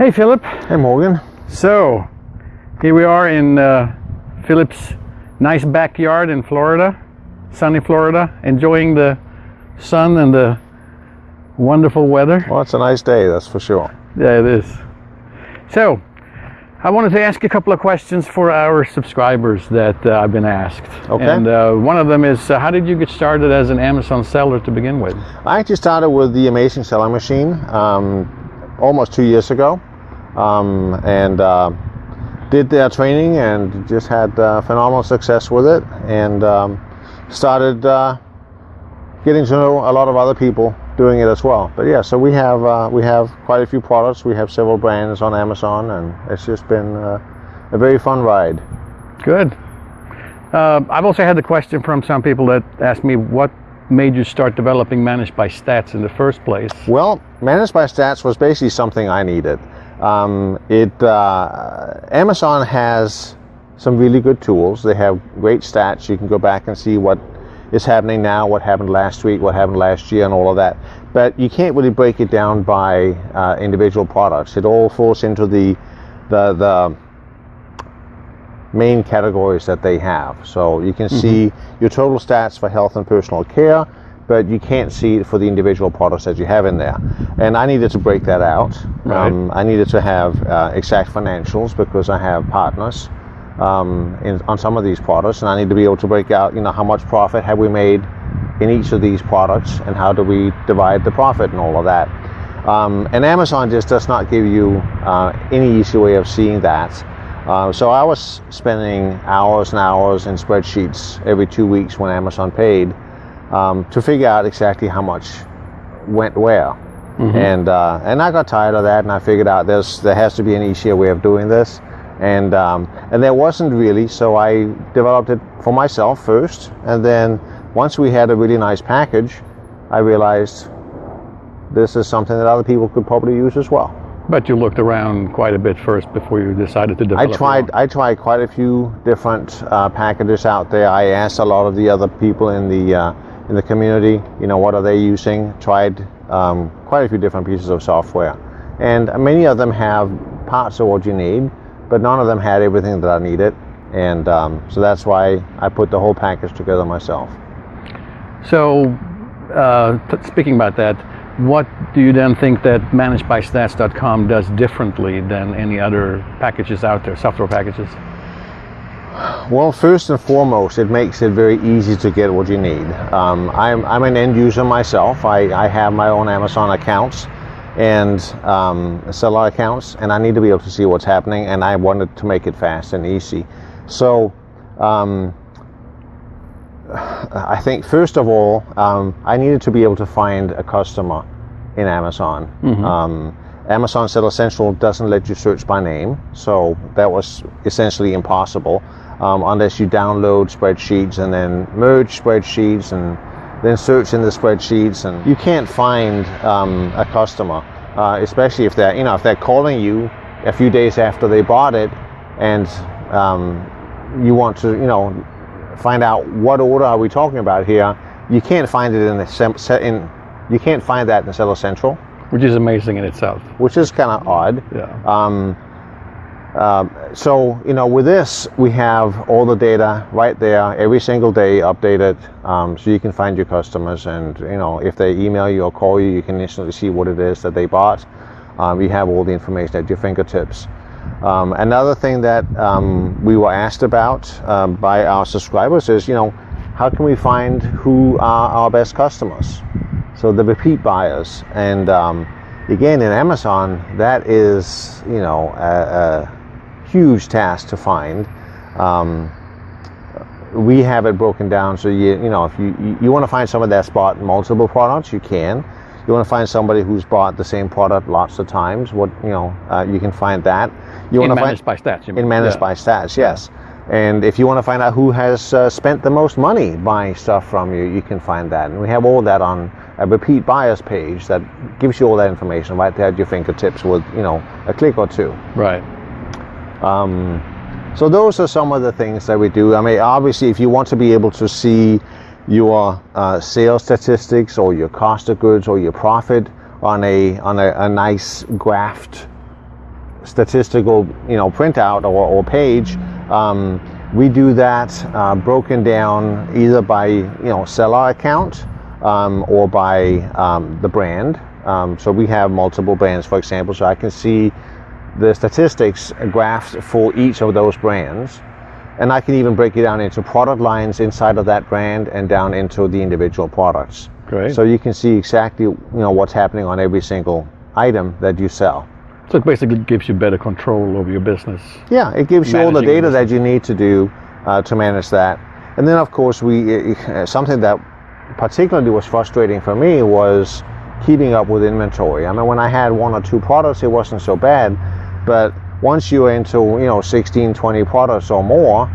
Hey, Philip. Hey, Morgan. So, here we are in uh, Philip's nice backyard in Florida, sunny Florida, enjoying the sun and the wonderful weather. Well, it's a nice day, that's for sure. Yeah, it is. So, I wanted to ask a couple of questions for our subscribers that uh, I've been asked. Okay. And uh, one of them is, uh, how did you get started as an Amazon seller to begin with? I actually started with the Amazing Selling Machine um, almost two years ago, um, and uh, did their training and just had uh, phenomenal success with it, and um, started uh, getting to know a lot of other people doing it as well. But yeah, so we have uh, we have quite a few products. We have several brands on Amazon, and it's just been uh, a very fun ride. Good. Uh, I've also had the question from some people that asked me what made you start developing Managed by Stats in the first place? Well, Managed by Stats was basically something I needed. Um, it uh, Amazon has some really good tools. They have great stats. You can go back and see what is happening now, what happened last week, what happened last year, and all of that. But you can't really break it down by uh, individual products. It all falls into the the, the main categories that they have. So you can mm-hmm. see your total stats for health and personal care, but you can't see it for the individual products that you have in there. And I needed to break that out. Right. Um, I needed to have uh, exact financials because I have partners um, in, on some of these products, and I need to be able to break out, you know, how much profit have we made in each of these products, and how do we divide the profit and all of that. Um, and Amazon just does not give you uh, any easy way of seeing that. Uh, so I was spending hours and hours in spreadsheets every two weeks when Amazon paid um, to figure out exactly how much went where. Mm-hmm. And uh, and I got tired of that, and I figured out there's there has to be an easier way of doing this, and um, and there wasn't really. So I developed it for myself first, and then once we had a really nice package, I realized this is something that other people could probably use as well. But you looked around quite a bit first before you decided to develop. I tried. I tried quite a few different uh, packages out there. I asked a lot of the other people in the uh, in the community, you know, what are they using? Tried um, quite a few different pieces of software. And many of them have parts of what you need, but none of them had everything that I needed. And um, so that's why I put the whole package together myself. So, uh, speaking about that, what do you then think that managedbystats.com does differently than any other packages out there, software packages? Well, first and foremost, it makes it very easy to get what you need. Um, I'm, I'm an end user myself. I, I have my own Amazon accounts and um, seller accounts, and I need to be able to see what's happening, and I wanted to make it fast and easy. So, um, I think first of all, um, I needed to be able to find a customer in Amazon. Mm-hmm. Um, Amazon Seller Central doesn't let you search by name, so that was essentially impossible um, unless you download spreadsheets and then merge spreadsheets and then search in the spreadsheets. And you can't find um, a customer, uh, especially if they're you know if they're calling you a few days after they bought it, and um, you want to you know find out what order are we talking about here. You can't find it in the in you can't find that in the Seller Central, which is amazing in itself. Which is kind of odd. Yeah. Um, um, so, you know, with this, we have all the data right there every single day updated um, so you can find your customers. And, you know, if they email you or call you, you can instantly see what it is that they bought. Um, you have all the information at your fingertips. Um, another thing that um, we were asked about um, by our subscribers is, you know, how can we find who are our best customers? So the repeat buyers. And again, in Amazon, that is, you know, a, a huge task to find. Um, we have it broken down so you you know if you you, you want to find someone that's bought multiple products, you can. You want to find somebody who's bought the same product lots of times. What you know, uh, you can find that. You in want to managed find, by stats. in managed yeah. by stats, yes. And if you want to find out who has uh, spent the most money buying stuff from you, you can find that. And we have all that on a repeat buyers page that gives you all that information right there at your fingertips with you know a click or two. Right. Um, so those are some of the things that we do. I mean, obviously, if you want to be able to see your uh, sales statistics or your cost of goods or your profit on a on a, a nice graphed statistical, you know, printout or, or page. Um, we do that uh, broken down either by, you know, seller account um, or by um, the brand. Um, so we have multiple brands, for example, so I can see the statistics graphs for each of those brands. And I can even break it down into product lines inside of that brand and down into the individual products. Great. So you can see exactly you know what's happening on every single item that you sell. So it basically gives you better control over your business. Yeah, it gives you all the data that you need to do uh, to manage that. And then of course we uh, something that particularly was frustrating for me was keeping up with inventory. I mean when I had one or two products it wasn't so bad, but once you're into you know 16, 20 products or more,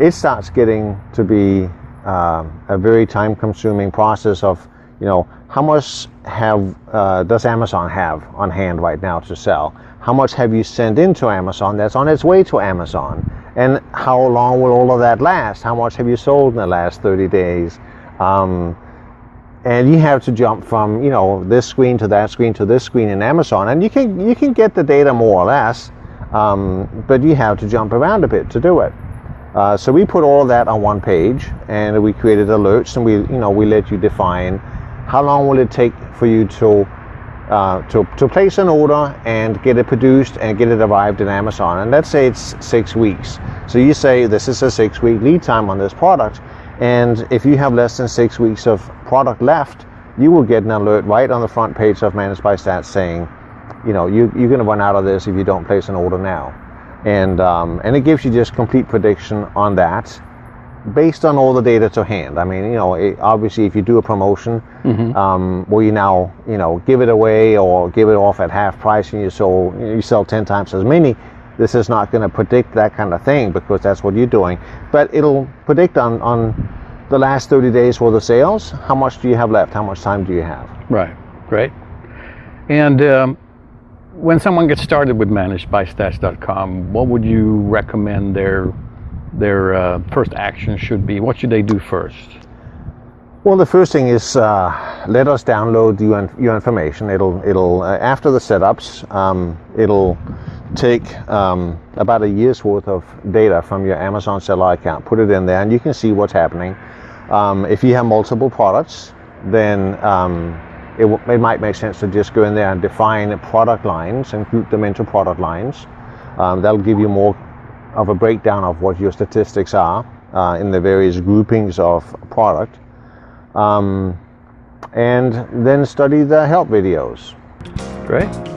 it starts getting to be um, a very time-consuming process of you know how much have uh, does Amazon have on hand right now to sell? How much have you sent into Amazon that's on its way to Amazon? And how long will all of that last? How much have you sold in the last 30 days? Um, and you have to jump from you know this screen to that screen to this screen in Amazon, and you can you can get the data more or less, um, but you have to jump around a bit to do it. Uh, so we put all that on one page, and we created alerts, and we you know we let you define how long will it take for you to uh, to, to place an order and get it produced and get it arrived in Amazon. And let's say it's six weeks. So you say this is a six week lead time on this product. And if you have less than six weeks of product left, you will get an alert right on the front page of Managed by Stats saying, you know, you, you're going to run out of this if you don't place an order now. And, um, and it gives you just complete prediction on that based on all the data to hand. I mean, you know, it, obviously, if you do a promotion um, where you now, you know, give it away or give it off at half price and you sell you sell ten times as many, this is not going to predict that kind of thing because that's what you're doing. But it'll predict on on the last 30 days worth of sales. How much do you have left? How much time do you have? Right. Great. And um, when someone gets started with managedbystats.com, what would you recommend their their uh, first action should be? What should they do first? Well, the first thing is uh, let us download your, your information. It'll it'll uh, after the setups, um, it'll take um, about a year's worth of data from your Amazon seller account, put it in there, and you can see what's happening. Um, if you have multiple products, then um, it, it might make sense to just go in there and define product lines and group them into product lines. Um, that'll give you more of a breakdown of what your statistics are uh, in the various groupings of product um, and then study the help videos. Great.